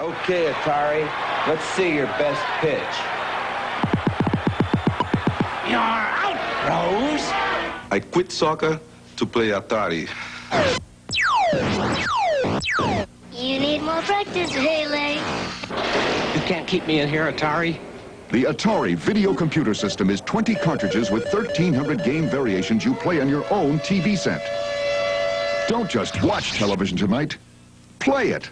Okay, Atari, let's see your best pitch. You're out, Rose. I quit soccer to play Atari. You need more practice, Haley. You can't keep me in here, Atari. The Atari video computer system is 20 cartridges with 1,300 game variations you play on your own TV set. Don't just watch television tonight. Play it.